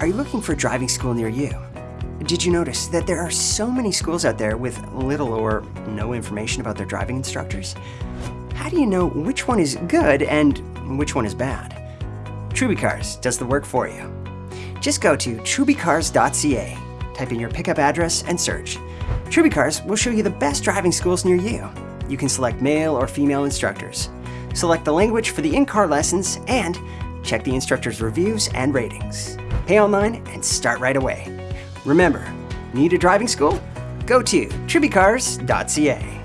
Are you looking for a driving school near you? Did you notice that there are so many schools out there with little or no information about their driving instructors? How do you know which one is good and which one is bad? TrubyCars does the work for you. Just go to trubycars.ca, type in your pickup address, and search. TrubyCars will show you the best driving schools near you. You can select male or female instructors, select the language for the in-car lessons, and check the instructor's reviews and ratings. Pay online and start right away. Remember, need a driving school? Go to trubycars.ca.